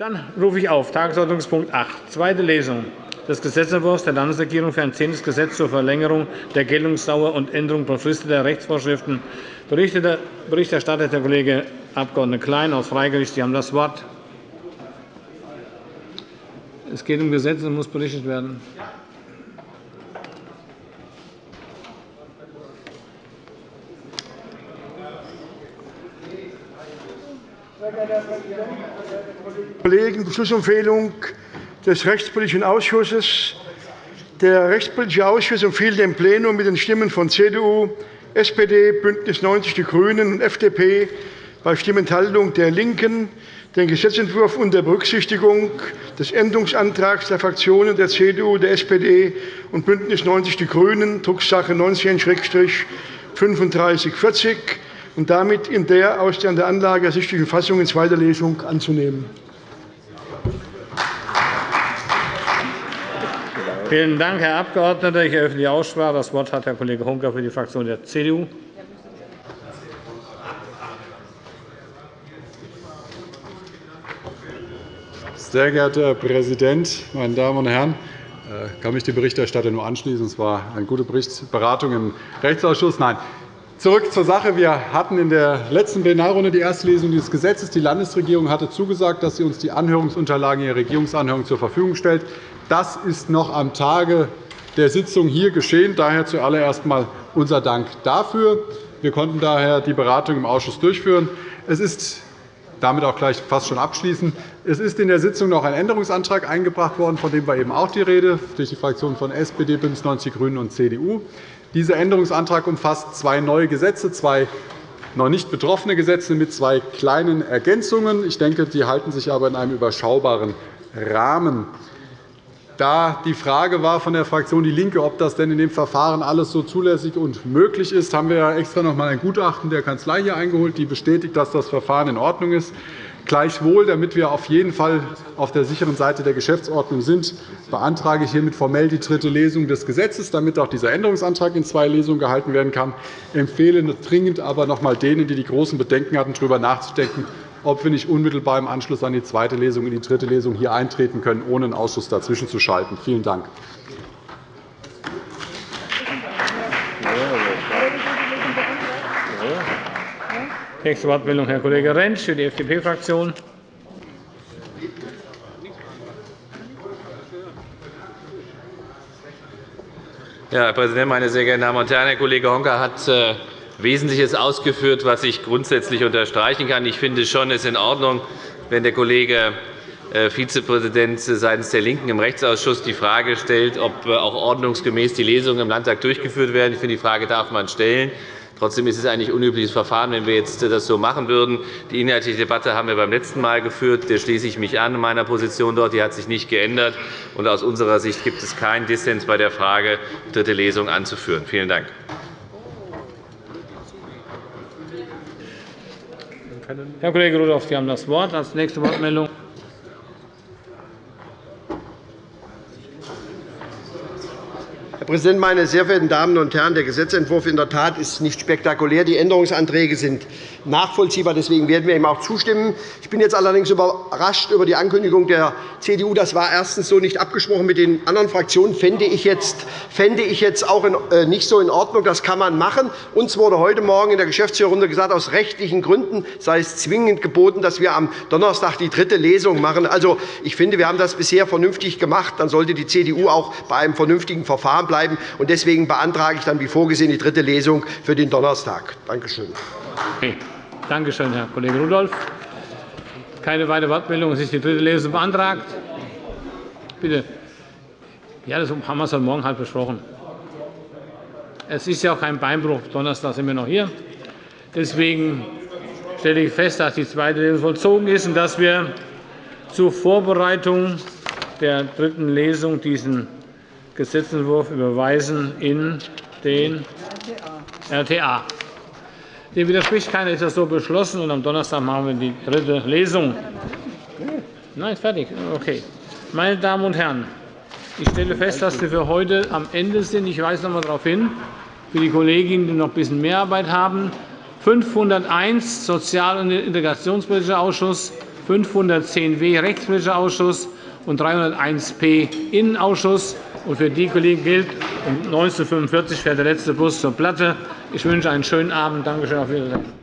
Dann rufe ich auf Tagesordnungspunkt 8, zweite Lesung des Gesetzentwurfs der Landesregierung für ein zehntes Gesetz zur Verlängerung der Geltungsdauer und Änderung befristeter Rechtsvorschriften. Berichterstatter der Kollege Abg. Klein aus Freigewicht. Sie haben das Wort. Es geht um Gesetze und muss berichtet werden. Kollegen, Beschlussempfehlung des Rechtspolitischen Ausschusses. Der Rechtspolitische Ausschuss empfiehlt dem Plenum mit den Stimmen von CDU, SPD, BÜNDNIS 90 die GRÜNEN und FDP bei Stimmenthaltung der LINKEN den Gesetzentwurf unter Berücksichtigung des Änderungsantrags der Fraktionen der CDU, der SPD und BÜNDNIS 90 die GRÜNEN, Drucksache 19-3540, und damit in der aus der Anlage ersichtlichen Fassung in zweiter Lesung anzunehmen. Vielen Dank, Herr Abgeordneter. Ich eröffne die Aussprache. Das Wort hat Herr Kollege Honka für die Fraktion der CDU. Sehr geehrter Herr Präsident, meine Damen und Herren! Ich äh, kann mich dem Berichterstatter nur anschließen. Es war eine gute Beratung im Rechtsausschuss. Nein, Zurück zur Sache. Wir hatten in der letzten Plenarrunde die erste Lesung dieses Gesetzes. Die Landesregierung hatte zugesagt, dass sie uns die Anhörungsunterlagen ihrer Regierungsanhörung zur Verfügung stellt. Das ist noch am Tage der Sitzung hier geschehen. Daher zuallererst einmal unser Dank dafür. Wir konnten daher die Beratung im Ausschuss durchführen. Es ist damit auch gleich fast schon abschließen. Es ist in der Sitzung noch ein Änderungsantrag eingebracht worden, von dem war eben auch die Rede, durch die Fraktionen von SPD, BÜNDNIS 90 die GRÜNEN und CDU. Dieser Änderungsantrag umfasst zwei neue Gesetze, zwei noch nicht betroffene Gesetze mit zwei kleinen Ergänzungen. Ich denke, die halten sich aber in einem überschaubaren Rahmen. Da die Frage war von der Fraktion DIE LINKE, ob das denn in dem Verfahren alles so zulässig und möglich ist, haben wir extra noch einmal ein Gutachten der Kanzlei hier eingeholt, die bestätigt, dass das Verfahren in Ordnung ist. Gleichwohl, damit wir auf jeden Fall auf der sicheren Seite der Geschäftsordnung sind, beantrage ich hiermit formell die dritte Lesung des Gesetzes, damit auch dieser Änderungsantrag in zwei Lesungen gehalten werden kann. Ich empfehle dringend aber noch einmal denen, die die großen Bedenken hatten, darüber nachzudenken, ob wir nicht unmittelbar im Anschluss an die zweite Lesung in die dritte Lesung hier eintreten können, ohne einen Ausschuss dazwischen zu schalten. Vielen Dank. Nächste Wortmeldung, Herr Kollege Rentsch für die FDP-Fraktion. Ja, Herr Präsident, meine sehr geehrten Damen und Herren! Herr Kollege Honka hat äh, Wesentliches ausgeführt, was ich grundsätzlich unterstreichen kann. Ich finde schon, es ist in Ordnung, wenn der Kollege äh, Vizepräsident seitens der LINKEN im Rechtsausschuss die Frage stellt, ob äh, auch ordnungsgemäß die Lesungen im Landtag durchgeführt werden. Ich finde, die Frage darf man stellen. Trotzdem ist es eigentlich ein unübliches Verfahren, wenn wir jetzt das so machen würden. Die inhaltliche Debatte haben wir beim letzten Mal geführt. Der schließe ich mich an. Meiner Position dort die hat sich nicht geändert. Und aus unserer Sicht gibt es keinen Dissens bei der Frage, dritte Lesung anzuführen. Vielen Dank. Herr Kollege Rudolph, Sie haben das Wort. Als nächste Wortmeldung Präsident, meine sehr verehrten Damen und Herren! Der Gesetzentwurf in der Tat ist nicht spektakulär. Die Änderungsanträge sind nachvollziehbar. Deswegen werden wir ihm auch zustimmen. Ich bin jetzt allerdings überrascht über die Ankündigung der CDU. Das war erstens so nicht abgesprochen mit den anderen Fraktionen. Fände ich jetzt, fände ich jetzt auch äh, nicht so in Ordnung. Das kann man machen. Uns wurde heute Morgen in der Geschäftsführerrunde gesagt, aus rechtlichen Gründen sei es zwingend geboten, dass wir am Donnerstag die dritte Lesung machen. Also, ich finde, wir haben das bisher vernünftig gemacht. Dann sollte die CDU auch bei einem vernünftigen Verfahren bleiben bleiben. Deswegen beantrage ich dann wie vorgesehen die dritte Lesung für den Donnerstag. Danke schön. Okay. Danke schön, Herr Kollege Rudolph. Keine weitere Wortmeldung. Es ist die dritte Lesung beantragt. Bitte. Ja, das haben wir heute Morgen halt besprochen. Es ist ja auch kein Beinbruch. Donnerstag sind wir noch hier. Deswegen stelle ich fest, dass die zweite Lesung vollzogen ist und dass wir zur Vorbereitung der dritten Lesung diesen Gesetzentwurf überweisen in den RTA. Dem widerspricht keiner, ist das so beschlossen. Und am Donnerstag machen wir die dritte Lesung. Nein, fertig. Okay. Meine Damen und Herren, ich stelle fest, dass wir für heute am Ende sind. Ich weise noch einmal darauf hin, für die Kolleginnen, die noch ein bisschen mehr Arbeit haben. 501 Sozial- und Integrationspolitischer Ausschuss, 510w Rechtspolitischer Ausschuss und 301p Innenausschuss. Und für die Kollegen gilt, um 19.45 Uhr fährt der letzte Bus zur Platte. Ich wünsche einen schönen Abend. Danke schön.